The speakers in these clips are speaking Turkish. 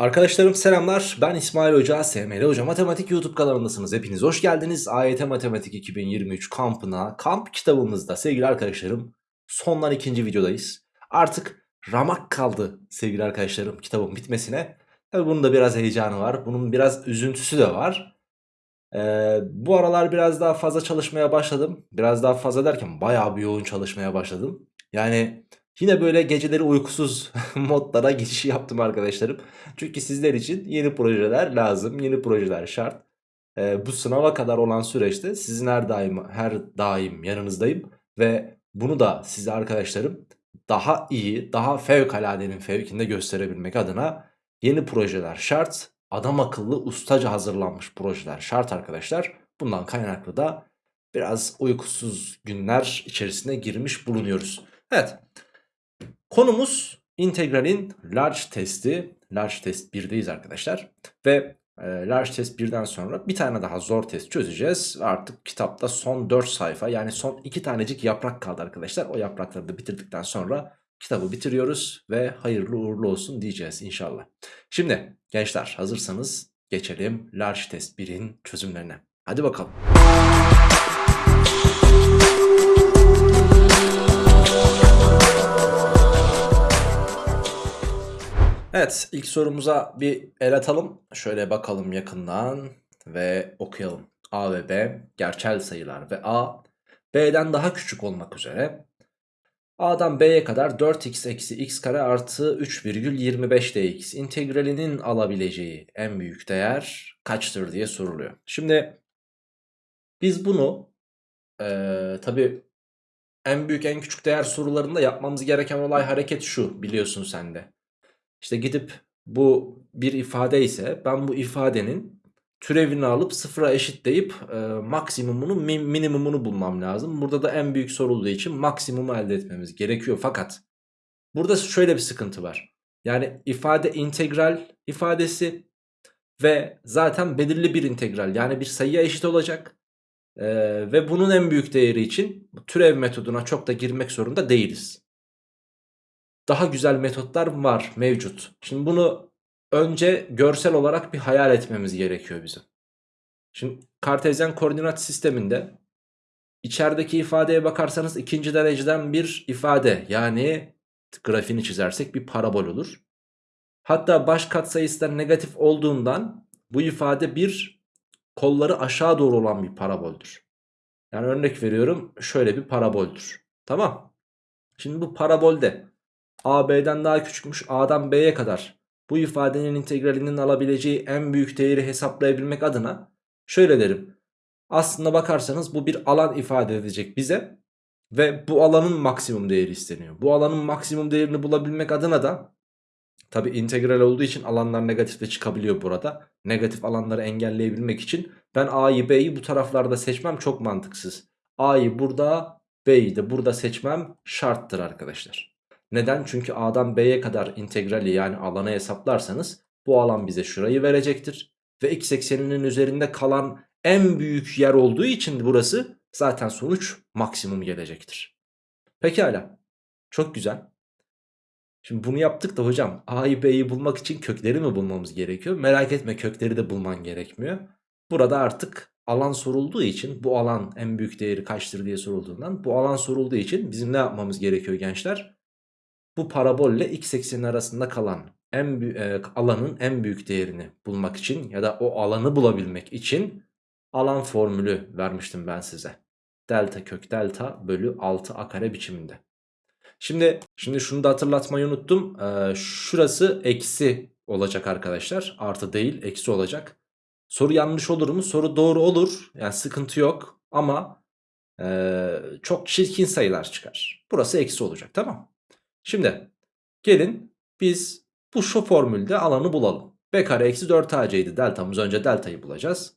Arkadaşlarım selamlar. Ben İsmail Hoca, SML Hoca Matematik YouTube kanalındasınız. Hepiniz hoş geldiniz. AYT Matematik 2023 kampına, kamp kitabımızda sevgili arkadaşlarım sondan ikinci videodayız. Artık ramak kaldı sevgili arkadaşlarım kitabın bitmesine. Tabi bunun da biraz heyecanı var. Bunun biraz üzüntüsü de var. Ee, bu aralar biraz daha fazla çalışmaya başladım. Biraz daha fazla derken bayağı bir yoğun çalışmaya başladım. Yani Yine böyle geceleri uykusuz modlara geçiş yaptım arkadaşlarım. Çünkü sizler için yeni projeler lazım, yeni projeler şart. Ee, bu sınava kadar olan süreçte sizin her daim her daim yanınızdayım ve bunu da size arkadaşlarım daha iyi, daha fevkaladenin fevkinde gösterebilmek adına yeni projeler şart. Adam akıllı ustaca hazırlanmış projeler şart arkadaşlar. Bundan kaynaklı da biraz uykusuz günler içerisine girmiş bulunuyoruz. Evet. Konumuz integralin large testi. Large test 1'deyiz arkadaşlar. Ve e, large test 1'den sonra bir tane daha zor test çözeceğiz. Artık kitapta son 4 sayfa yani son 2 tanecik yaprak kaldı arkadaşlar. O yaprakları da bitirdikten sonra kitabı bitiriyoruz ve hayırlı uğurlu olsun diyeceğiz inşallah. Şimdi gençler hazırsanız geçelim large test 1'in çözümlerine. Hadi bakalım. Evet ilk sorumuza bir el atalım. Şöyle bakalım yakından ve okuyalım. A ve B gerçel sayılar ve A B'den daha küçük olmak üzere A'dan B'ye kadar 4x eksi x kare artı 3,25 dx integralinin alabileceği en büyük değer kaçtır diye soruluyor. Şimdi biz bunu ee, tabi en büyük en küçük değer sorularında yapmamız gereken olay hareket şu biliyorsun sen de. İşte gidip bu bir ifade ise ben bu ifadenin türevini alıp sıfıra eşitleyip e, maksimumunu min, minimumunu bulmam lazım. Burada da en büyük sorulduğu için maksimumu elde etmemiz gerekiyor. Fakat burada şöyle bir sıkıntı var. Yani ifade integral ifadesi ve zaten belirli bir integral yani bir sayıya eşit olacak. Ee, ve bunun en büyük değeri için türev metoduna çok da girmek zorunda değiliz daha güzel metotlar var mevcut. Şimdi bunu önce görsel olarak bir hayal etmemiz gerekiyor bizim. Şimdi kartezyen koordinat sisteminde içerideki ifadeye bakarsanız ikinci dereceden bir ifade yani grafiğini çizersek bir parabol olur. Hatta baş katsayısı negatif olduğundan bu ifade bir kolları aşağı doğru olan bir paraboldür. Yani örnek veriyorum şöyle bir paraboldür. Tamam. Şimdi bu parabolde A B'den daha küçükmüş A'dan B'ye kadar bu ifadenin integralinin alabileceği en büyük değeri hesaplayabilmek adına şöyle derim. Aslında bakarsanız bu bir alan ifade edecek bize ve bu alanın maksimum değeri isteniyor. Bu alanın maksimum değerini bulabilmek adına da tabi integral olduğu için alanlar negatifte çıkabiliyor burada. Negatif alanları engelleyebilmek için ben A'yı B'yi bu taraflarda seçmem çok mantıksız. A'yı burada B'yi de burada seçmem şarttır arkadaşlar. Neden? Çünkü A'dan B'ye kadar integrali yani alanı hesaplarsanız bu alan bize şurayı verecektir. Ve x ekseninin üzerinde kalan en büyük yer olduğu için burası zaten sonuç maksimum gelecektir. Pekala. Çok güzel. Şimdi bunu yaptık da hocam A'yı B'yi bulmak için kökleri mi bulmamız gerekiyor? Merak etme kökleri de bulman gerekmiyor. Burada artık alan sorulduğu için bu alan en büyük değeri kaçtır diye sorulduğundan bu alan sorulduğu için bizim ne yapmamız gerekiyor gençler? Bu parabolle x eksenin arasında kalan en e, alanın en büyük değerini bulmak için ya da o alanı bulabilmek için alan formülü vermiştim ben size. Delta kök delta bölü 6 a kare biçiminde. Şimdi şimdi şunu da hatırlatmayı unuttum. Ee, şurası eksi olacak arkadaşlar. Artı değil eksi olacak. Soru yanlış olur mu? Soru doğru olur. Yani sıkıntı yok. Ama e, çok çirkin sayılar çıkar. Burası eksi olacak tamam Şimdi gelin biz bu şu formülde alanı bulalım. B kare eksi 4 AC'ydi deltamız önce deltayı bulacağız.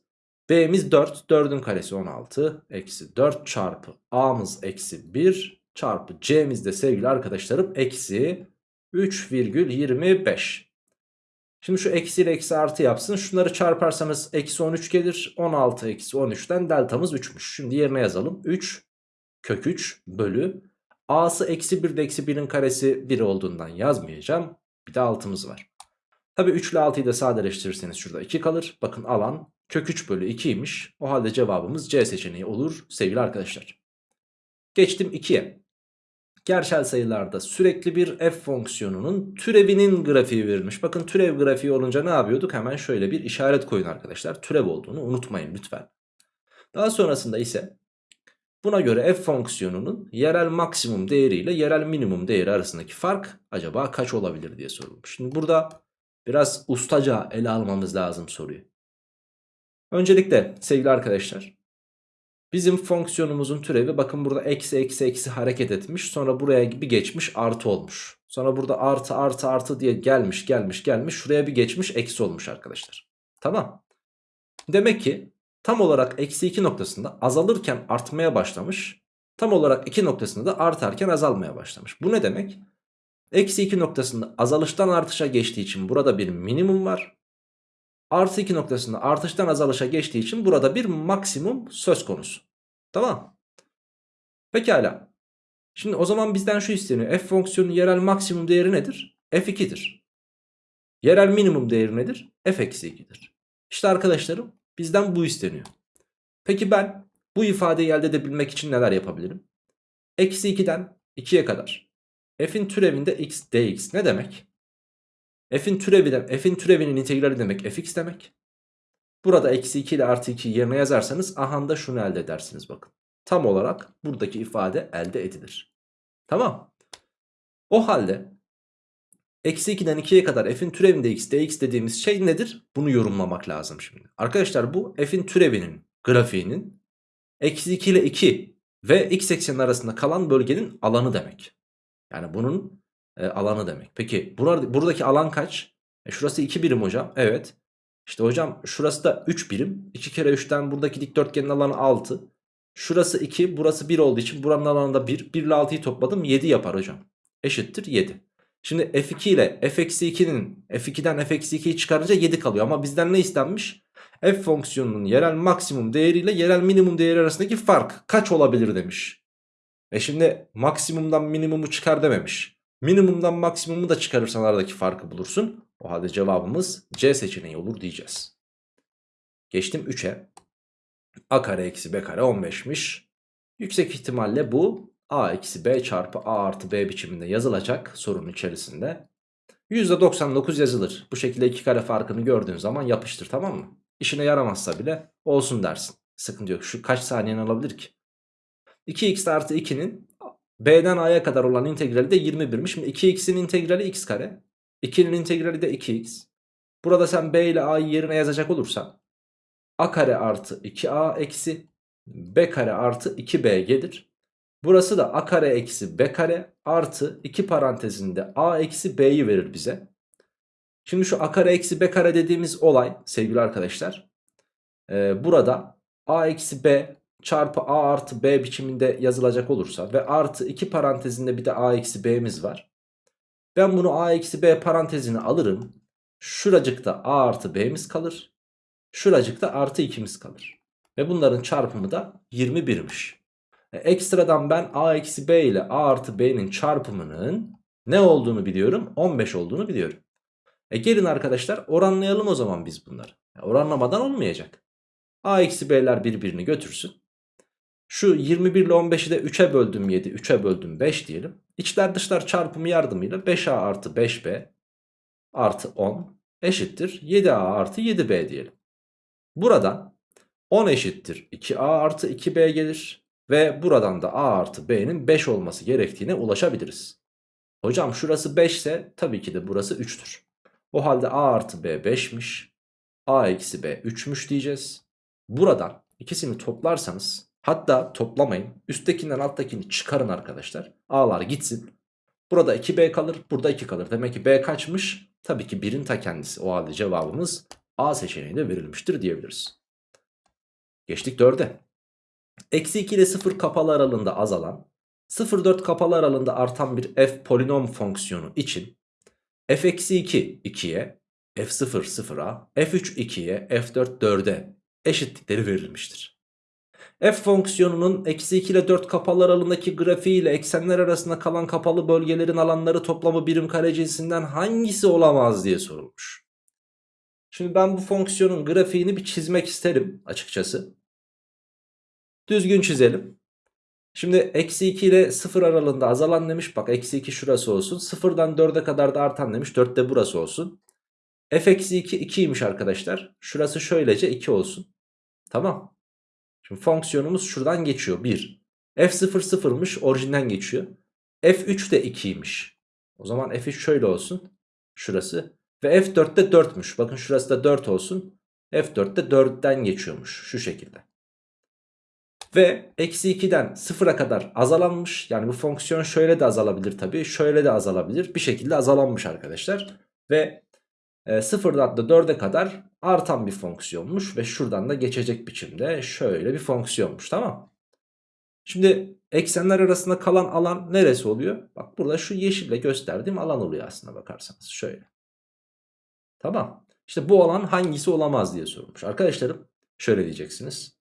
B'miz 4 4'ün karesi 16 eksi 4 çarpı A'mız eksi 1 çarpı C'miz de sevgili arkadaşlarım eksi 3,25. Şimdi şu eksi ile eksi artı yapsın. Şunları çarparsanız eksi 13 gelir. 16 eksi 13'ten deltamız 3'müş. Şimdi yerine yazalım. 3 kök 3 bölü A'sı eksi 1 de eksi 1'in karesi 1 olduğundan yazmayacağım. Bir de altımız var. Tabi 3 ile 6'yı da sadeleştirirseniz şurada 2 kalır. Bakın alan kök 3 bölü 2'ymiş. O halde cevabımız C seçeneği olur sevgili arkadaşlar. Geçtim 2'ye. Gerçel sayılarda sürekli bir f fonksiyonunun türevinin grafiği verilmiş. Bakın türev grafiği olunca ne yapıyorduk? Hemen şöyle bir işaret koyun arkadaşlar. Türev olduğunu unutmayın lütfen. Daha sonrasında ise buna göre f fonksiyonunun yerel maksimum değeri ile yerel minimum değeri arasındaki fark acaba kaç olabilir diye sorulmuş. Şimdi burada biraz ustaca ele almamız lazım soruyu. Öncelikle sevgili arkadaşlar bizim fonksiyonumuzun türevi bakın burada eksi eksi eksi hareket etmiş sonra buraya bir geçmiş artı olmuş. Sonra burada artı artı artı diye gelmiş gelmiş gelmiş şuraya bir geçmiş eksi olmuş arkadaşlar. Tamam. Demek ki tam olarak eksi 2 noktasında azalırken artmaya başlamış. Tam olarak 2 noktasında da artarken azalmaya başlamış. Bu ne demek? Eksi 2 noktasında azalıştan artışa geçtiği için burada bir minimum var. Artı 2 noktasında artıştan azalışa geçtiği için burada bir maksimum söz konusu. Tamam. Pekala. Şimdi o zaman bizden şu isteniyor. F fonksiyonunun yerel maksimum değeri nedir? F2'dir. Yerel minimum değeri nedir? F-2'dir. İşte arkadaşlarım bizden bu isteniyor. Peki ben bu ifadeyi elde edebilmek için neler yapabilirim? Eksi 2'den 2'ye kadar. F'in türevinde x dx ne demek? F'in türevi de, F'in türevinin integrali demek fx demek. Burada eksi 2 ile artı 2 yerine yazarsanız ahanda şunu elde edersiniz bakın. Tam olarak buradaki ifade elde edilir. Tamam. O halde eksi 2'den 2'ye kadar f'in türevinde x dx dediğimiz şey nedir? Bunu yorumlamak lazım şimdi. Arkadaşlar bu f'in türevinin grafiğinin eksi 2 ile 2 ve x eksenin arasında kalan bölgenin alanı demek. Yani bunun e, alanı demek. Peki burada, buradaki alan kaç? E, şurası 2 birim hocam. Evet. İşte hocam şurası da 3 birim. 2 kere 3'ten buradaki dikdörtgenin alanı 6. Şurası 2 burası 1 olduğu için buranın alanı da 1. 1 ile 6'yı topladım 7 yapar hocam. Eşittir 7. Şimdi f2 ile f-2'nin f2'den f-2'yi çıkarınca 7 kalıyor. Ama bizden ne istenmiş? f fonksiyonunun yerel maksimum değeri ile yerel minimum değeri arasındaki fark kaç olabilir demiş. E şimdi maksimumdan minimumu çıkar dememiş. Minimumdan maksimumu da çıkarırsan aradaki farkı bulursun. O halde cevabımız C seçeneği olur diyeceğiz. Geçtim 3'e. A kare eksi B kare 15'miş. Yüksek ihtimalle bu A eksi B çarpı A artı B biçiminde yazılacak sorunun içerisinde. %99 yazılır. Bu şekilde iki kare farkını gördüğün zaman yapıştır tamam mı? İşine yaramazsa bile olsun dersin. Sıkıntı yok. Şu kaç saniyen alabilir ki? 2x artı 2'nin B'den A'ya kadar olan integrali de 21'miş. Şimdi 2x'in integrali x kare. 2'nin integrali de 2x. Burada sen B ile A'yı yerine yazacak olursan A kare artı 2A eksi B kare artı 2B gelir. Burası da A kare eksi B kare artı 2 parantezinde A eksi B'yi verir bize. Şimdi şu A kare eksi B kare dediğimiz olay sevgili arkadaşlar. E, burada A eksi B çarpı A artı B biçiminde yazılacak olursa ve artı 2 parantezinde bir de A eksi B'miz var. Ben bunu A eksi B parantezine alırım. Şuracıkta A artı B'miz kalır. Şuracıkta artı 2'miz kalır. Ve bunların çarpımı da 21'miş. Ekstradan ben A eksi B ile A artı B'nin çarpımının ne olduğunu biliyorum? 15 olduğunu biliyorum. E gelin arkadaşlar oranlayalım o zaman biz bunları. Oranlamadan olmayacak. A eksi B'ler birbirini götürsün. Şu 21 ile 15'i de 3'e böldüm 7, 3'e böldüm 5 diyelim. İçler dışlar çarpımı yardımıyla 5A artı 5B artı 10 eşittir 7A artı 7B diyelim. Buradan 10 eşittir 2A artı 2B gelir. Ve buradan da A artı B'nin 5 olması gerektiğine ulaşabiliriz. Hocam şurası 5 ise tabii ki de burası 3'tür. O halde A artı B 5'miş. A eksi B 3'müş diyeceğiz. Buradan ikisini toplarsanız hatta toplamayın. Üsttekinden alttakini çıkarın arkadaşlar. A'lar gitsin. Burada 2B kalır burada 2 kalır. Demek ki B kaçmış? Tabii ki 1'in ta kendisi. O halde cevabımız A seçeneğinde verilmiştir diyebiliriz. Geçtik 4'e. Eksi 2 ile 0 kapalı aralığında azalan 0,4 kapalı aralığında artan bir f polinom fonksiyonu için f eksi 2 2'ye f0 0'a f3 2'ye f4 4'e eşitlikleri verilmiştir. f fonksiyonunun eksi 2 ile 4 kapalı aralığındaki grafiği ile eksenler arasında kalan kapalı bölgelerin alanları toplamı birim kare cinsinden hangisi olamaz diye sorulmuş. Şimdi ben bu fonksiyonun grafiğini bir çizmek isterim açıkçası. Düzgün çizelim. Şimdi eksi 2 ile 0 aralığında azalan demiş. Bak eksi 2 şurası olsun. 0'dan 4'e kadar da artan demiş. 4 de burası olsun. f eksi 2 2'ymiş arkadaşlar. Şurası şöylece 2 olsun. Tamam. Şimdi fonksiyonumuz şuradan geçiyor. 1. f0 0'mış orijinden geçiyor. f3 de 2'ymiş. O zaman f3 şöyle olsun. Şurası. Ve f4 de 4'müş. Bakın şurası da 4 olsun. f4 de 4'ten geçiyormuş. Şu şekilde. Ve eksi 2'den 0'a kadar azalanmış. Yani bu fonksiyon şöyle de azalabilir tabii. Şöyle de azalabilir. Bir şekilde azalanmış arkadaşlar. Ve e, 0'dan da 4'e kadar artan bir fonksiyonmuş. Ve şuradan da geçecek biçimde şöyle bir fonksiyonmuş. Tamam Şimdi eksenler arasında kalan alan neresi oluyor? Bak burada şu yeşille gösterdiğim alan oluyor aslında bakarsanız. Şöyle. Tamam. İşte bu alan hangisi olamaz diye sorulmuş. Arkadaşlarım şöyle diyeceksiniz.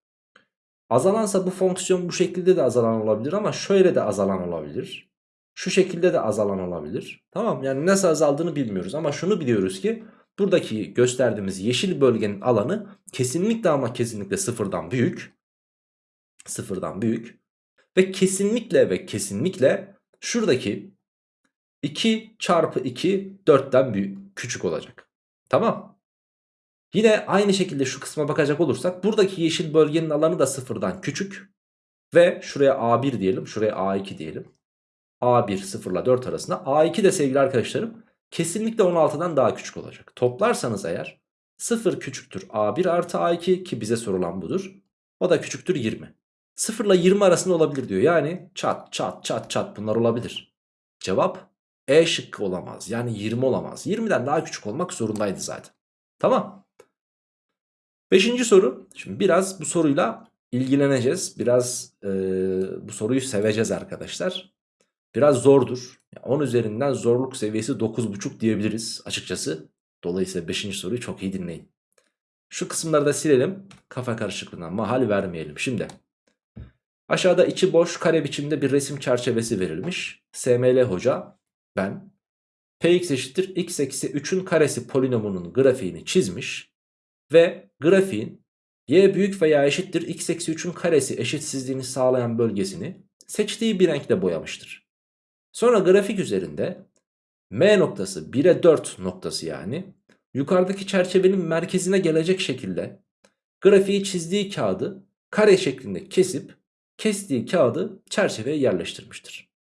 Azalansa bu fonksiyon bu şekilde de azalan olabilir ama şöyle de azalan olabilir. Şu şekilde de azalan olabilir. Tamam yani nasıl azaldığını bilmiyoruz ama şunu biliyoruz ki buradaki gösterdiğimiz yeşil bölgenin alanı kesinlikle ama kesinlikle sıfırdan büyük. Sıfırdan büyük. Ve kesinlikle ve kesinlikle şuradaki 2 çarpı 2 4'ten büyük, küçük olacak. Tamam. Yine aynı şekilde şu kısma bakacak olursak buradaki yeşil bölgenin alanı da sıfırdan küçük. Ve şuraya A1 diyelim şuraya A2 diyelim. A1 0 ile 4 arasında A2 de sevgili arkadaşlarım kesinlikle 16'dan daha küçük olacak. Toplarsanız eğer 0 küçüktür A1 artı A2 ki bize sorulan budur. O da küçüktür 20. 0 ile 20 arasında olabilir diyor. Yani çat çat çat çat bunlar olabilir. Cevap E şıkkı olamaz. Yani 20 olamaz. 20'den daha küçük olmak zorundaydı zaten. Tamam. Beşinci soru. Şimdi biraz bu soruyla ilgileneceğiz. Biraz e, bu soruyu seveceğiz arkadaşlar. Biraz zordur. 10 üzerinden zorluk seviyesi 9.5 diyebiliriz açıkçası. Dolayısıyla 5. soruyu çok iyi dinleyin. Şu kısımları da silelim. Kafa karışıklığından mahal vermeyelim. Şimdi aşağıda içi boş kare biçimde bir resim çerçevesi verilmiş. SML hoca ben px eşittir x eksi 3'ün karesi polinomunun grafiğini çizmiş. Ve grafiğin y büyük veya eşittir x eksi 3'ün karesi eşitsizliğini sağlayan bölgesini seçtiği bir renkle boyamıştır. Sonra grafik üzerinde m noktası 1'e 4 noktası yani yukarıdaki çerçevenin merkezine gelecek şekilde grafiği çizdiği kağıdı kare şeklinde kesip kestiği kağıdı çerçeveye yerleştirmiştir.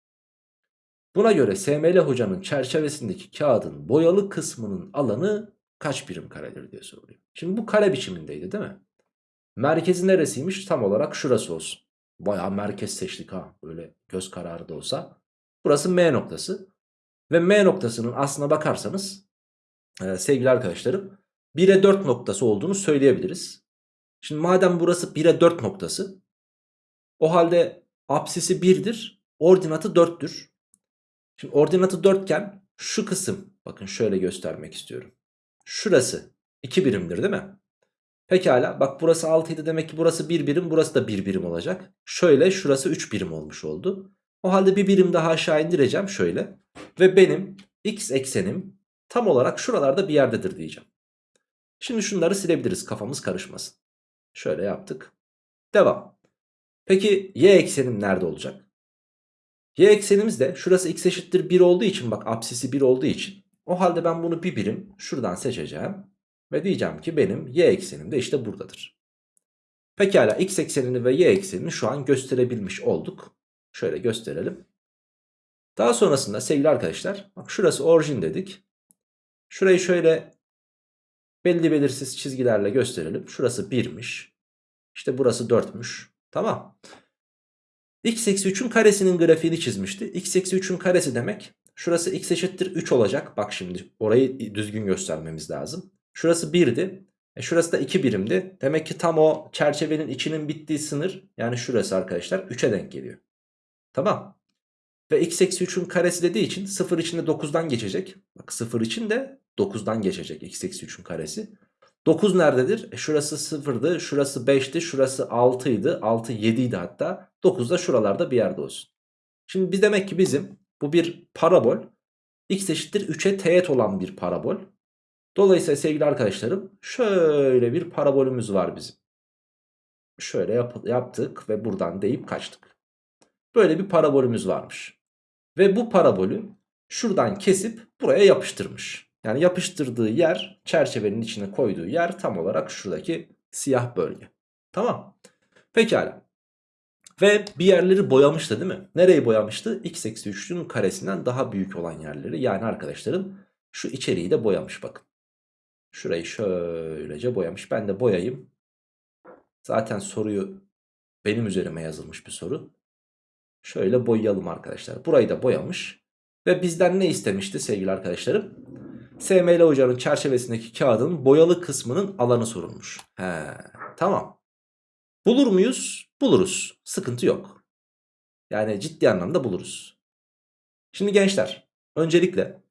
Buna göre SML hocanın çerçevesindeki kağıdın boyalı kısmının alanı kaç birim karedir diye soruluyor. Şimdi bu kare biçimindeydi değil mi? Merkezi neresiymiş? Tam olarak şurası olsun. Bayağı merkez seçtik ha. Böyle göz kararı da olsa. Burası M noktası. Ve M noktasının aslına bakarsanız e, sevgili arkadaşlarım 1'e 4 noktası olduğunu söyleyebiliriz. Şimdi madem burası 1'e 4 noktası o halde apsisi 1'dir. Ordinatı 4'tür. Şimdi ordinatı 4 iken şu kısım bakın şöyle göstermek istiyorum. Şurası 2 birimdir değil mi? Pekala bak burası 6 idi demek ki burası 1 birim burası da 1 birim olacak. Şöyle şurası 3 birim olmuş oldu. O halde bir birim daha aşağı indireceğim şöyle. Ve benim x eksenim tam olarak şuralarda bir yerdedir diyeceğim. Şimdi şunları silebiliriz kafamız karışmasın. Şöyle yaptık. Devam. Peki y eksenim nerede olacak? Y eksenimiz de şurası x eşittir 1 olduğu için bak apsisi 1 olduğu için. O halde ben bunu bir birim şuradan seçeceğim. Ve diyeceğim ki benim y eksenim de işte buradadır. Pekala x eksenini ve y eksenini şu an gösterebilmiş olduk. Şöyle gösterelim. Daha sonrasında sevgili arkadaşlar bak şurası orijin dedik. Şurayı şöyle belli belirsiz çizgilerle gösterelim. Şurası 1'miş. İşte burası 4'müş. Tamam. x eksi 3'ün karesinin grafiğini çizmişti. x eksi 3'ün karesi demek. Şurası x eşittir 3 olacak. Bak şimdi orayı düzgün göstermemiz lazım. Şurası 1'di. E şurası da 2 birimdi. Demek ki tam o çerçevenin içinin bittiği sınır yani şurası arkadaşlar 3'e denk geliyor. Tamam. Ve x eksi 3'ün karesi dediği için 0 içinde 9'dan geçecek. Bak 0 için de 9'dan geçecek x eksi 3'ün karesi. 9 nerededir? E şurası 0'dı, şurası 5'ti, şurası 6'ydı, 6 7'ydi hatta. 9 da şuralarda bir yerde olsun. Şimdi biz demek ki bizim bu bir parabol. x eşittir 3'e teğet olan bir parabol. Dolayısıyla sevgili arkadaşlarım şöyle bir parabolümüz var bizim. Şöyle yap yaptık ve buradan deyip kaçtık. Böyle bir parabolümüz varmış. Ve bu parabolü şuradan kesip buraya yapıştırmış. Yani yapıştırdığı yer çerçevenin içine koyduğu yer tam olarak şuradaki siyah bölge. Tamam. Pekala. Ve bir yerleri boyamıştı değil mi? Nereyi boyamıştı? x eksi 3'ün karesinden daha büyük olan yerleri. Yani arkadaşlarım şu içeriği de boyamış bakın. Şurayı şöylece boyamış. Ben de boyayayım. Zaten soruyu benim üzerime yazılmış bir soru. Şöyle boyayalım arkadaşlar. Burayı da boyamış. Ve bizden ne istemişti sevgili arkadaşlarım? SML hocanın çerçevesindeki kağıdın boyalı kısmının alanı sorulmuş. He, tamam. Bulur muyuz? Buluruz. Sıkıntı yok. Yani ciddi anlamda buluruz. Şimdi gençler öncelikle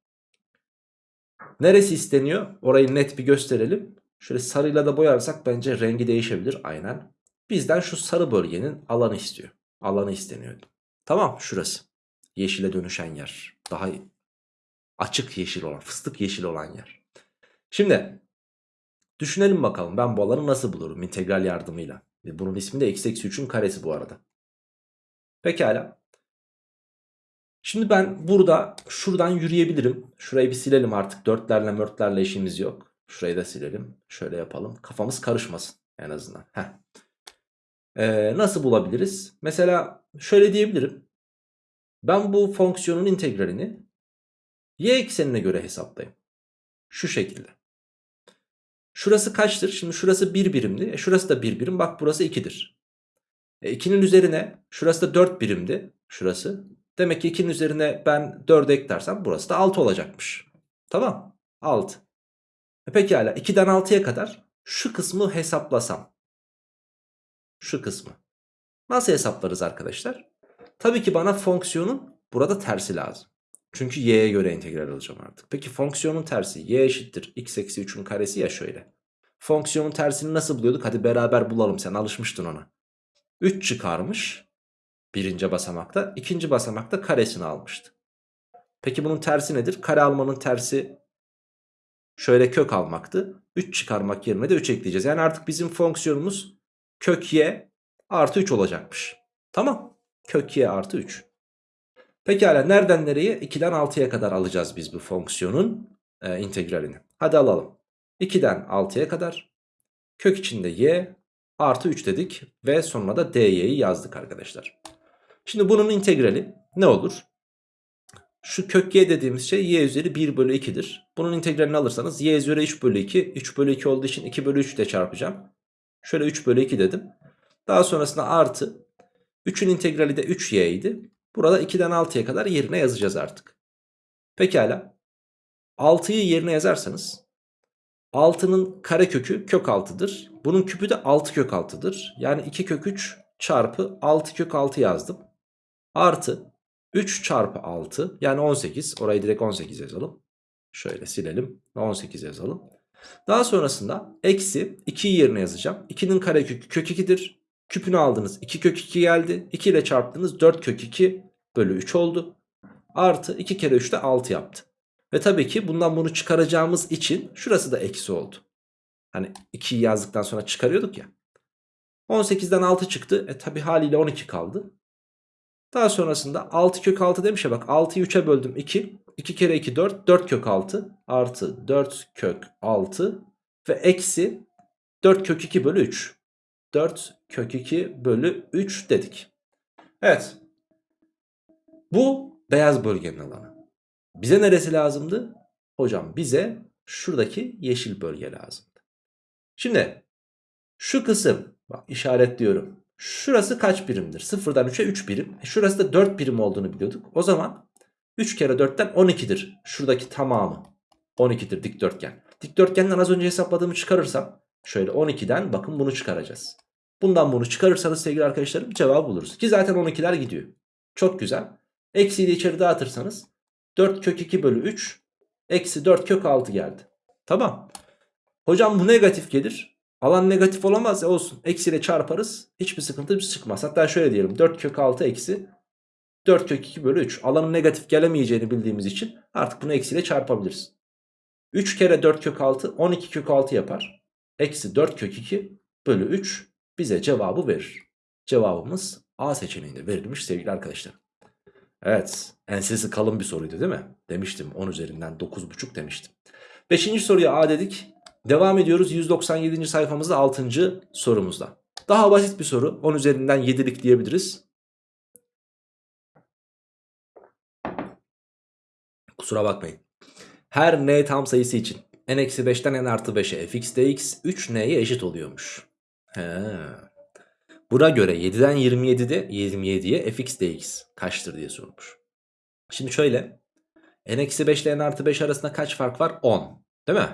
neresi isteniyor? Orayı net bir gösterelim. Şöyle sarıyla da boyarsak bence rengi değişebilir aynen. Bizden şu sarı bölgenin alanı istiyor. Alanı isteniyor. Tamam şurası. Yeşile dönüşen yer. Daha açık yeşil olan fıstık yeşil olan yer. Şimdi düşünelim bakalım ben bu alanı nasıl bulurum integral yardımıyla. Ve bunun ismi de x eksi 3'ün karesi bu arada. Pekala. Şimdi ben burada şuradan yürüyebilirim. Şurayı bir silelim artık. Dörtlerle mörtlerle işimiz yok. Şurayı da silelim. Şöyle yapalım. Kafamız karışmasın en azından. Heh. Ee, nasıl bulabiliriz? Mesela şöyle diyebilirim. Ben bu fonksiyonun integralini y eksenine göre hesaplayayım. Şu şekilde. Şurası kaçtır? Şimdi şurası 1 birimdi. E şurası da 1 birim. Bak burası 2'dir. E 2'nin üzerine şurası da 4 birimdi. Şurası. Demek ki 2'nin üzerine ben 4 eklersem burası da 6 olacakmış. Tamam. 6. E pekala 2'den 6'ya kadar şu kısmı hesaplasam. Şu kısmı. Nasıl hesaplarız arkadaşlar? Tabii ki bana fonksiyonun burada tersi lazım. Çünkü y'ye göre integral alacağım artık. Peki fonksiyonun tersi y eşittir x eksi 3'ün karesi ya şöyle. Fonksiyonun tersini nasıl buluyorduk? Hadi beraber bulalım sen alışmıştın ona. 3 çıkarmış birinci basamakta. ikinci basamakta karesini almıştı. Peki bunun tersi nedir? Kare almanın tersi şöyle kök almaktı. 3 çıkarmak yerine de 3 ekleyeceğiz. Yani artık bizim fonksiyonumuz kök y artı 3 olacakmış. Tamam. Kök y artı 3. Pekala nereden nereye? 2'den 6'ya kadar alacağız biz bu fonksiyonun e, integralini. Hadi alalım. 2'den 6'ya kadar kök içinde y artı 3 dedik ve sonuna da dy'yi yazdık arkadaşlar. Şimdi bunun integrali ne olur? Şu kök y dediğimiz şey y üzeri 1 bölü 2'dir. Bunun integralini alırsanız y üzeri 3 bölü 2. 3 bölü 2 olduğu için 2 bölü 3 ile çarpacağım. Şöyle 3 bölü 2 dedim. Daha sonrasında artı. 3'ün integrali de 3y idi. Burada 2'den 6'ya kadar yerine yazacağız artık. Pekala. 6'yı yerine yazarsanız 6'nın karekökü kök 6'dır. Bunun küpü de 6 kök 6'dır. Yani 2 kök 3 çarpı 6 kök 6 yazdım. Artı 3 çarpı 6 yani 18. Orayı direkt 18 yazalım. Şöyle silelim. 18 yazalım. Daha sonrasında eksi 2'yi yerine yazacağım. 2'nin karekökü kök 2'dir. Küpünü aldınız 2 kök 2 geldi. 2 ile çarptınız 4 kök 2 bölü 3 oldu. Artı 2 kere 3 de 6 yaptı. Ve tabii ki bundan bunu çıkaracağımız için şurası da eksi oldu. Hani 2'yi yazdıktan sonra çıkarıyorduk ya. 18'den 6 çıktı. E tabi haliyle 12 kaldı. Daha sonrasında 6 kök 6 demiş ya bak 6'yı 3'e böldüm 2. 2 kere 2 4. 4 kök 6 artı 4 kök 6 ve eksi 4 kök 2 bölü 3. 4 kök 2 bölü 3 dedik. Evet. Bu beyaz bölgenin alanı. Bize neresi lazımdı? Hocam bize şuradaki yeşil bölge lazımdı. Şimdi şu kısım bak işaretliyorum. Şurası kaç birimdir? 0'dan 3'e 3 birim. E şurası da 4 birim olduğunu biliyorduk. O zaman 3 kere 4'ten 12'dir. Şuradaki tamamı 12'dir dikdörtgen. Dikdörtgenden az önce hesapladığımı çıkarırsam şöyle 12'den bakın bunu çıkaracağız. Bundan bunu çıkarırsanız sevgili arkadaşlarım cevabı buluruz. Ki zaten 12'ler gidiyor. Çok güzel. Eksiyi de içeri dağıtırsanız 4 kök 2 bölü 3 eksi 4 kök 6 geldi. Tamam. Hocam bu negatif gelir. Alan negatif olamaz ya olsun. Eksiyle çarparız. Hiçbir sıkıntı çıkmaz. Hatta şöyle diyelim. 4 kök 6 eksi 4 kök 2 bölü 3. Alanın negatif gelemeyeceğini bildiğimiz için artık bunu eksiyle çarpabiliriz. 3 kere 4 kök 6 12 kök 6 yapar. Eksi 4 kök 2 bölü 3 bize cevabı verir. Cevabımız A seçeneğinde verilmiş sevgili arkadaşlar. Evet ensesi kalın bir soruydu değil mi? Demiştim 10 üzerinden 9,5 demiştim. 5. soruya A dedik. Devam ediyoruz 197. sayfamızda 6. sorumuzda. Daha basit bir soru 10 üzerinden 7'lik diyebiliriz. Kusura bakmayın. Her n tam sayısı için n-5'ten n artı 5'e fx dx 3n'ye eşit oluyormuş. He. Buna göre 7'den 27'de 27'ye fx dx kaçtır diye sormuş. Şimdi şöyle n-5 ile n artı 5 arasında kaç fark var? 10 değil mi?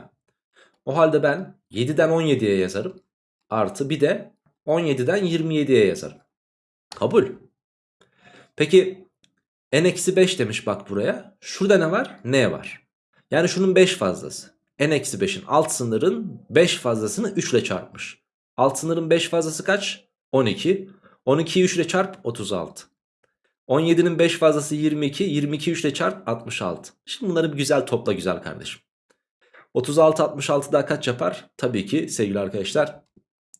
O halde ben 7'den 17'ye yazarım. Artı bir de 17'den 27'ye yazarım. Kabul. Peki n-5 demiş bak buraya. Şurada ne var? n var. Yani şunun 5 fazlası. n-5'in alt sınırın 5 fazlasını 3 ile çarpmış. Alt sınırın 5 fazlası kaç? 12. 12'yi 3 ile çarp 36. 17'nin 5 fazlası 22. 22 3 ile çarp 66. Şimdi bunları bir güzel topla güzel kardeşim. 36 66 daha kaç yapar? Tabii ki sevgili arkadaşlar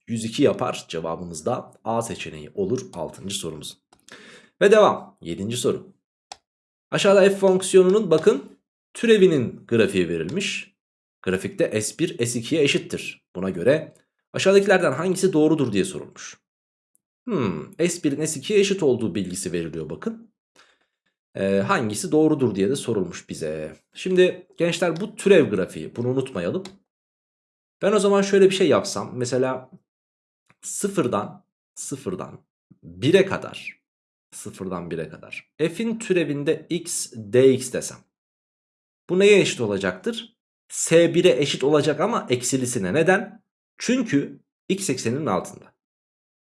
102 yapar. Cevabımız da A seçeneği olur 6. sorumuz. Ve devam. 7. soru. Aşağıda f fonksiyonunun bakın türevinin grafiği verilmiş. Grafikte S1 S2'ye eşittir. Buna göre aşağıdakilerden hangisi doğrudur diye sorulmuş. Hmm, S1'in S2'ye eşit olduğu bilgisi veriliyor bakın. Ee, hangisi doğrudur diye de sorulmuş bize. Şimdi gençler bu türev grafiği bunu unutmayalım. Ben o zaman şöyle bir şey yapsam. Mesela sıfırdan sıfırdan 1'e kadar sıfırdan 1'e kadar f'in türevinde x dx desem. Bu neye eşit olacaktır? S1'e eşit olacak ama eksilisine. Neden? Çünkü x ekseninin altında.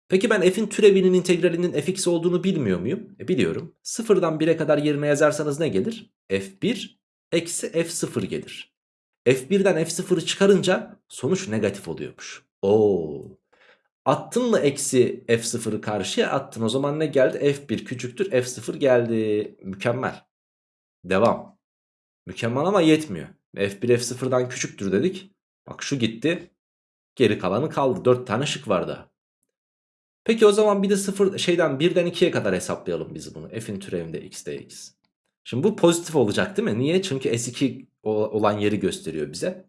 Peki ben f'in türevinin integralinin fx olduğunu bilmiyor muyum? E biliyorum. Sıfırdan 1'e kadar yerine yazarsanız ne gelir? f1 eksi f0 gelir. f1'den f0'ı çıkarınca sonuç negatif oluyormuş. Oo. Attın mı eksi f0'ı karşıya attın. O zaman ne geldi? f1 küçüktür f0 geldi. Mükemmel. Devam. Mükemmel ama yetmiyor. f1 f0'dan küçüktür dedik. Bak şu gitti. Geri kalanı kaldı. 4 tane şık var daha. Peki o zaman bir de 0 şeyden 1'den 2'ye kadar hesaplayalım biz bunu. F'in türevinde x dx. Şimdi bu pozitif olacak değil mi? Niye? Çünkü S2 olan yeri gösteriyor bize.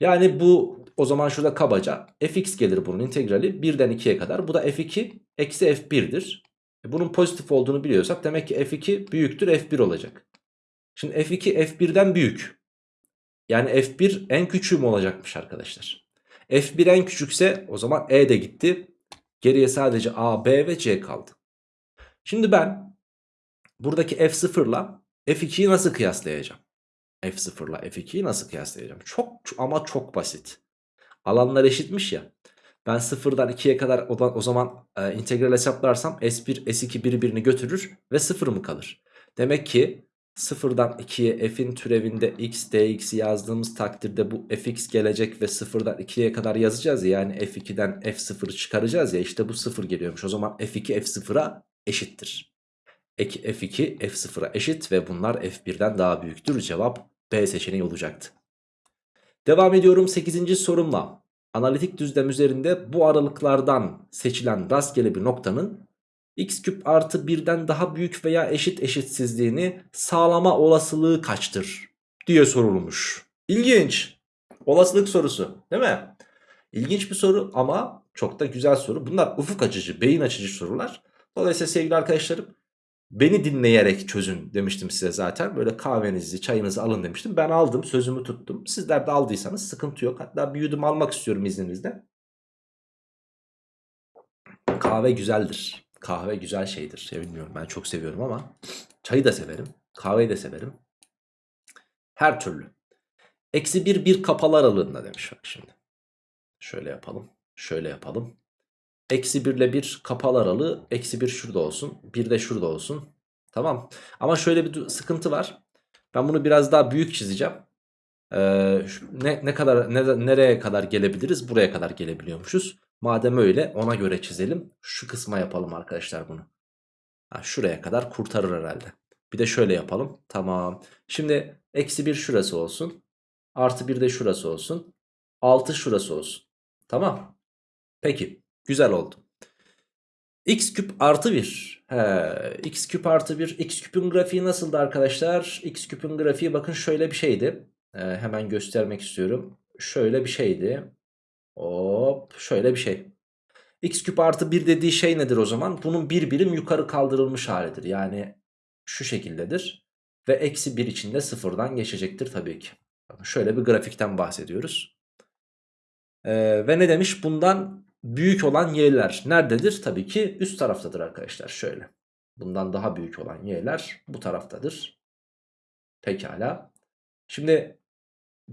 Yani bu o zaman şurada kabaca fx gelir bunun integrali 1'den 2'ye kadar. Bu da f2 eksi f1'dir. E bunun pozitif olduğunu biliyorsak demek ki f2 büyüktür f1 olacak. Şimdi f2 f1'den büyük. Yani f1 en küçüğü mü olacakmış arkadaşlar? F1 en küçükse o zaman e de gitti. Geriye sadece A, B ve C kaldı. Şimdi ben buradaki F0 ile F2'yi nasıl kıyaslayacağım? F0 ile F2'yi nasıl kıyaslayacağım? Çok ama çok basit. Alanlar eşitmiş ya. Ben 0'dan 2'ye kadar o zaman e, integral hesaplarsam S1, S2 birbirini götürür ve 0 mı kalır? Demek ki 0'dan 2'ye f'in türevinde x dx yazdığımız takdirde bu fx gelecek ve 0'dan 2'ye kadar yazacağız ya. Yani f2'den f0'ı çıkaracağız ya işte bu 0 geliyormuş. O zaman f2 f0'a eşittir. Eki f2 f0'a eşit ve bunlar f1'den daha büyüktür. Cevap B seçeneği olacaktı. Devam ediyorum 8. sorumla. Analitik düzlem üzerinde bu aralıklardan seçilen rastgele bir noktanın x küp artı 1'den daha büyük veya eşit eşitsizliğini sağlama olasılığı kaçtır diye sorulmuş. İlginç. Olasılık sorusu değil mi? İlginç bir soru ama çok da güzel soru. Bunlar ufuk açıcı, beyin açıcı sorular. Dolayısıyla sevgili arkadaşlarım beni dinleyerek çözün demiştim size zaten. Böyle kahvenizi, çayınızı alın demiştim. Ben aldım, sözümü tuttum. Sizler de aldıysanız sıkıntı yok. Hatta bir yudum almak istiyorum izninizle. Kahve güzeldir. Kahve güzel şeydir. Ya bilmiyorum ben çok seviyorum ama çayı da severim. Kahveyi de severim. Her türlü. Eksi bir bir kapalı aralığında demiş bak şimdi. Şöyle yapalım. Şöyle yapalım. Eksi 1 ile 1 kapalı aralığı. Eksi 1 şurada olsun. 1 de şurada olsun. Tamam. Ama şöyle bir sıkıntı var. Ben bunu biraz daha büyük çizeceğim. Ee, ne, ne kadar ne, nereye kadar gelebiliriz? Buraya kadar gelebiliyormuşuz. Madem öyle ona göre çizelim. Şu kısma yapalım arkadaşlar bunu. Ha, şuraya kadar kurtarır herhalde. Bir de şöyle yapalım. Tamam. Şimdi eksi 1 şurası olsun. Artı 1 de şurası olsun. 6 şurası olsun. Tamam. Peki. Güzel oldu. x küp artı 1. He, x küp artı 1. x küpün grafiği nasıldı arkadaşlar? x küpün grafiği bakın şöyle bir şeydi. Ee, hemen göstermek istiyorum. Şöyle bir şeydi. Hop şöyle bir şey. x küp artı 1 dediği şey nedir o zaman? Bunun bir birim yukarı kaldırılmış halidir. Yani şu şekildedir. Ve eksi 1 içinde sıfırdan geçecektir tabii ki. Şöyle bir grafikten bahsediyoruz. Ee, ve ne demiş? Bundan büyük olan y'ler nerededir? Tabii ki üst taraftadır arkadaşlar. Şöyle. Bundan daha büyük olan y'ler bu taraftadır. Pekala. Şimdi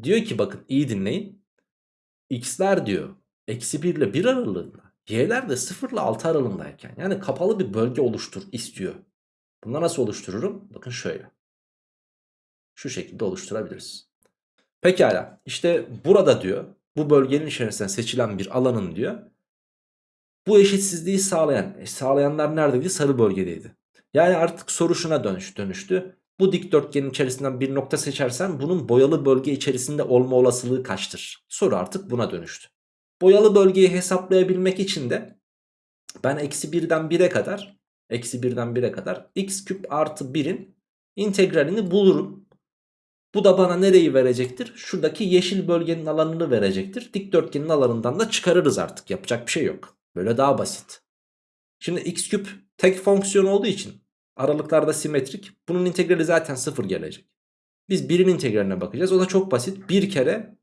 diyor ki bakın iyi dinleyin. X'ler diyor eksi 1 ile 1 aralığında. Y'ler de 0 ile 6 aralığındayken yani kapalı bir bölge oluştur istiyor. Bunu nasıl oluştururum? Bakın şöyle. Şu şekilde oluşturabiliriz. Pekala işte burada diyor bu bölgenin içerisinde seçilen bir alanın diyor bu eşitsizliği sağlayan e, sağlayanlar neredeydi? Sarı bölgedeydi. Yani artık soru şuna dönüş, dönüştü. Bu dikdörtgenin içerisinden bir nokta seçersen bunun boyalı bölge içerisinde olma olasılığı kaçtır? Soru artık buna dönüştü. Boyalı bölgeyi hesaplayabilmek için de ben eksi 1'den 1'e kadar eksi 1'den 1'e kadar x küp artı 1'in integralini bulurum. Bu da bana nereyi verecektir? Şuradaki yeşil bölgenin alanını verecektir. Dikdörtgenin alanından da çıkarırız artık. Yapacak bir şey yok. Böyle daha basit. Şimdi x küp tek fonksiyon olduğu için aralıklarda simetrik. Bunun integrali zaten 0 gelecek. Biz 1'in integraline bakacağız. O da çok basit. Bir kere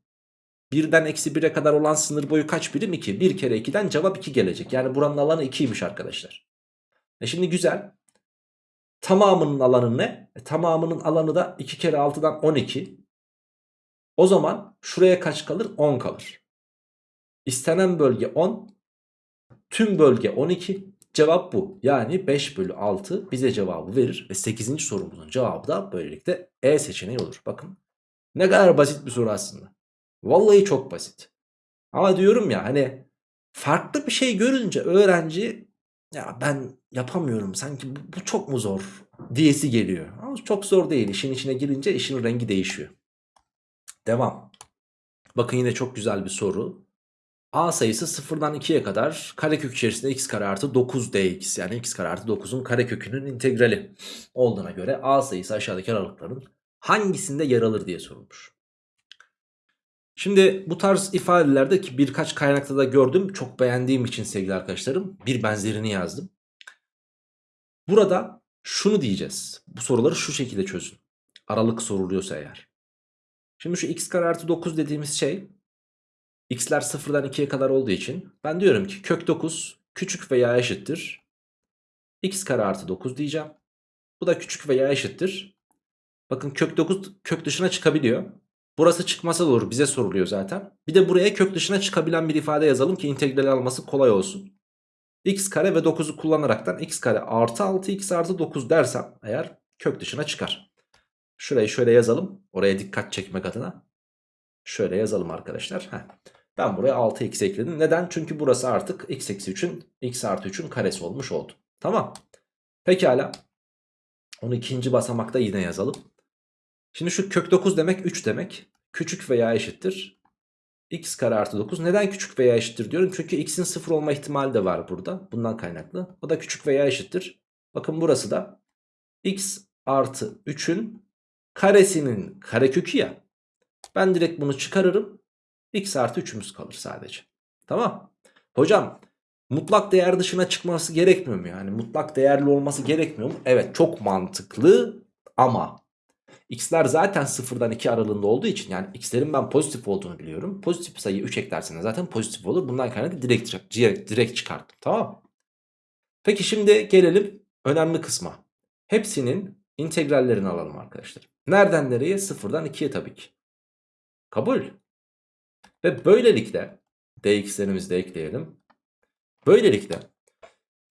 1'den eksi 1'e kadar olan sınır boyu kaç birim? 2. 1 kere 2'den cevap 2 gelecek. Yani buranın alanı 2'ymiş arkadaşlar. E şimdi güzel. Tamamının alanı ne? E tamamının alanı da 2 kere 6'dan 12. O zaman şuraya kaç kalır? 10 kalır. İstenen bölge 10. Tüm bölge 12. Cevap bu. Yani 5 bölü 6 bize cevabı verir. Ve 8. sorumuzun cevabı da böylelikle E seçeneği olur. Bakın ne kadar basit bir soru aslında. Vallahi çok basit. Ama diyorum ya hani farklı bir şey görünce öğrenci ya ben yapamıyorum sanki bu, bu çok mu zor diyesi geliyor. Ama çok zor değil. İşin içine girince işin rengi değişiyor. Devam. Bakın yine çok güzel bir soru. A sayısı 0'dan 2'ye kadar karekök içerisinde x kare artı 9 dx yani x kare artı 9'un karekökünün integrali olduğuna göre A sayısı aşağıdaki aralıkların hangisinde yer alır diye sorulmuş. Şimdi bu tarz ifadelerde ki birkaç kaynakta da gördüm. Çok beğendiğim için sevgili arkadaşlarım bir benzerini yazdım. Burada şunu diyeceğiz. Bu soruları şu şekilde çözün. Aralık soruluyorsa eğer. Şimdi şu x kare artı 9 dediğimiz şey x'ler 0'dan 2'ye kadar olduğu için ben diyorum ki kök 9 küçük veya eşittir. x kare artı 9 diyeceğim. Bu da küçük veya eşittir. Bakın kök 9 kök dışına çıkabiliyor. Burası çıkmasa doğru bize soruluyor zaten. Bir de buraya kök dışına çıkabilen bir ifade yazalım ki integral alması kolay olsun. x kare ve 9'u kullanaraktan x kare artı 6x artı 9 dersem eğer kök dışına çıkar. Şurayı şöyle yazalım. Oraya dikkat çekmek adına. Şöyle yazalım arkadaşlar. Heh. Ben buraya 6x ekledim. Neden? Çünkü burası artık x eksi 3'ün x artı 3'ün karesi olmuş oldu. Tamam. Pekala. Onu ikinci basamakta yine yazalım. Şimdi şu kök 9 demek 3 demek. Küçük veya eşittir. x kare artı 9. Neden küçük veya eşittir diyorum? Çünkü x'in 0 olma ihtimali de var burada. Bundan kaynaklı. O da küçük veya eşittir. Bakın burası da x artı 3'ün karesinin karekökü ya. Ben direkt bunu çıkarırım. X artı 3'ümüz kalır sadece. Tamam. Hocam mutlak değer dışına çıkması gerekmiyor mu? Yani mutlak değerli olması gerekmiyor mu? Evet çok mantıklı ama x'ler zaten 0'dan 2 aralığında olduğu için yani x'lerin ben pozitif olduğunu biliyorum. Pozitif sayı 3 eklerseniz zaten pozitif olur. Bundan kaynaklı direkt, direkt, direkt çıkarttım tamam Peki şimdi gelelim önemli kısma. Hepsinin integrallerini alalım arkadaşlar. Nereden nereye? 0'dan 2'ye tabii ki. Kabul. Ve böylelikle dx'lerimizi de ekleyelim. Böylelikle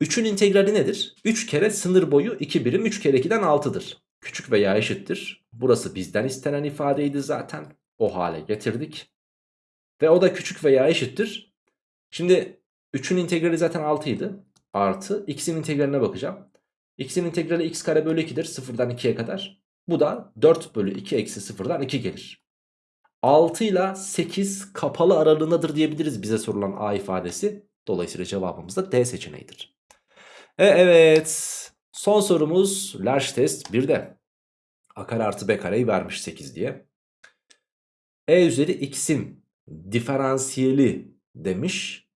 3'ün integrali nedir? 3 kere sınır boyu 2 birim 3 kere 2'den 6'dır. Küçük veya eşittir. Burası bizden istenen ifadeydi zaten. O hale getirdik. Ve o da küçük veya eşittir. Şimdi 3'ün integrali zaten 6 idi. Artı x'in integraline bakacağım. x'in integrali x kare bölü 2'dir. 0'dan 2'ye kadar. Bu da 4 bölü 2 eksi 0'dan 2 gelir. 6 ile 8 kapalı aralığındadır diyebiliriz bize sorulan A ifadesi. Dolayısıyla cevabımız da D seçeneğidir. E, evet. Son sorumuz large test 1'de. A kare artı B kareyi vermiş 8 diye. E üzeri x'in diferansiyeli demiş.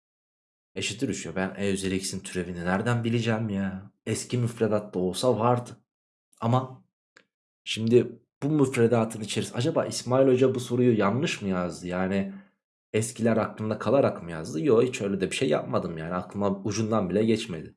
Eşittir 3 ya. Ben E üzeri x'in türevini nereden bileceğim ya? Eski müfredatta olsa vardı. Ama şimdi bu müfredatın içerisinde acaba İsmail Hoca bu soruyu yanlış mı yazdı? Yani eskiler aklımda kalarak mı yazdı? Yok hiç öyle de bir şey yapmadım yani aklıma ucundan bile geçmedi.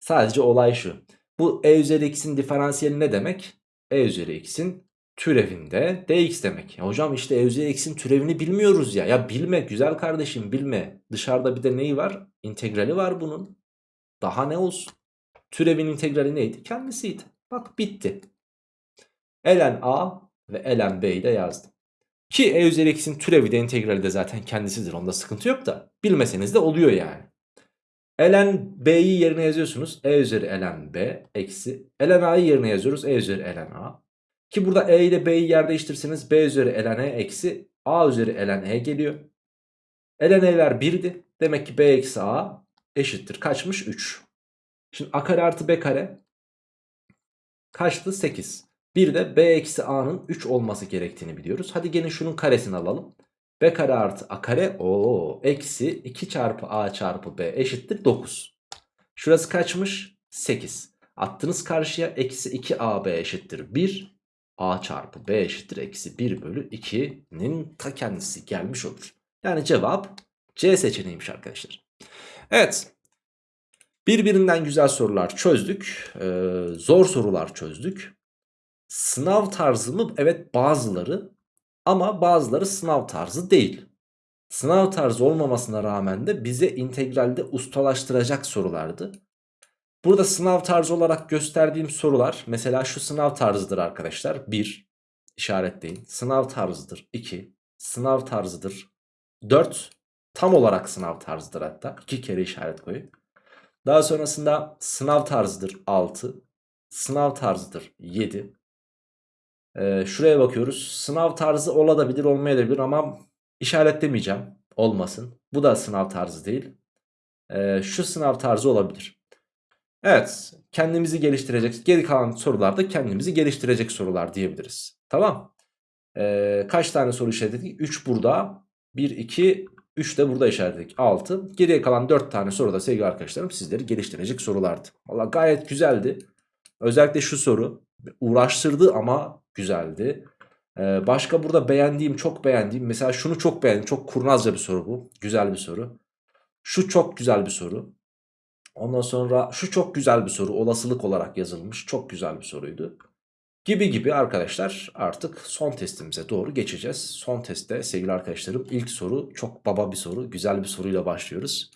Sadece olay şu. Bu e üzeri x'in diferansiyeli ne demek? e üzeri x'in türevinde dx demek. Ya hocam işte e üzeri x'in türevini bilmiyoruz ya. Ya bilme güzel kardeşim bilme. Dışarıda bir de neyi var? İntegrali var bunun. Daha ne olsun? Türevin integrali neydi? Kendisiydi. Bak bitti. Ln a ve ln b'yi de yazdım. Ki e üzeri x'in türevi de integrali de zaten kendisidir. Onda sıkıntı yok da. Bilmeseniz de oluyor yani. ln b'yi yerine yazıyorsunuz. e üzeri ln b eksi. ln a'yı yerine yazıyoruz. e üzeri ln a. Ki burada e ile b'yi yer değiştirseniz b üzeri ln e eksi a üzeri ln e geliyor. ln e'ler 1'di. Demek ki b eksi a eşittir. Kaçmış? 3. Şimdi a kare artı b kare kaçtı? 8. Bir de b eksi a'nın 3 olması gerektiğini biliyoruz. Hadi gelin şunun karesini alalım. b kare artı a kare o eksi 2 çarpı a çarpı b eşittir 9. Şurası kaçmış? 8. Attınız karşıya eksi 2ab eşittir 1. a çarpı b eşittir eksi 1 bölü 2'nin ta kendisi gelmiş olur. Yani cevap C seçeneğiymiş arkadaşlar. Evet. Birbirinden güzel sorular çözdük. Ee, zor sorular çözdük. Sınav tarzı mı? Evet bazıları. Ama bazıları sınav tarzı değil. Sınav tarzı olmamasına rağmen de bize integralde ustalaştıracak sorulardı. Burada sınav tarzı olarak gösterdiğim sorular mesela şu sınav tarzıdır arkadaşlar. 1 işaretleyin. Sınav tarzıdır 2. Sınav tarzıdır 4. Tam olarak sınav tarzıdır hatta. 2 kere işaret koyun. Daha sonrasında sınav tarzıdır 6. Sınav tarzıdır 7. Ee, şuraya bakıyoruz. Sınav tarzı olabilir olmayabilir ama işaretlemeyeceğim. Olmasın. Bu da sınav tarzı değil. Ee, şu sınav tarzı olabilir. Evet. Kendimizi geliştirecek. Geri kalan sorularda kendimizi geliştirecek sorular diyebiliriz. Tamam. Ee, kaç tane soru işaretledik? 3 burada. 1, 2, 3 de burada işaretledik. 6. Geriye kalan 4 tane soru da sevgili arkadaşlarım sizleri geliştirecek sorulardı. Valla gayet güzeldi. Özellikle şu soru uğraştırdı ama güzeldi. Ee, başka burada beğendiğim çok beğendiğim mesela şunu çok beğendim. Çok kurnazca bir soru bu. Güzel bir soru. Şu çok güzel bir soru. Ondan sonra şu çok güzel bir soru. Olasılık olarak yazılmış. Çok güzel bir soruydu. Gibi gibi arkadaşlar artık son testimize doğru geçeceğiz. Son testte sevgili arkadaşlarım ilk soru çok baba bir soru. Güzel bir soruyla başlıyoruz.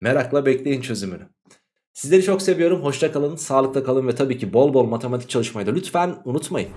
Merakla bekleyin çözümünü. Sizleri çok seviyorum. Hoşça kalın, sağlıkla kalın ve tabii ki bol bol matematik çalışmayı da lütfen unutmayın.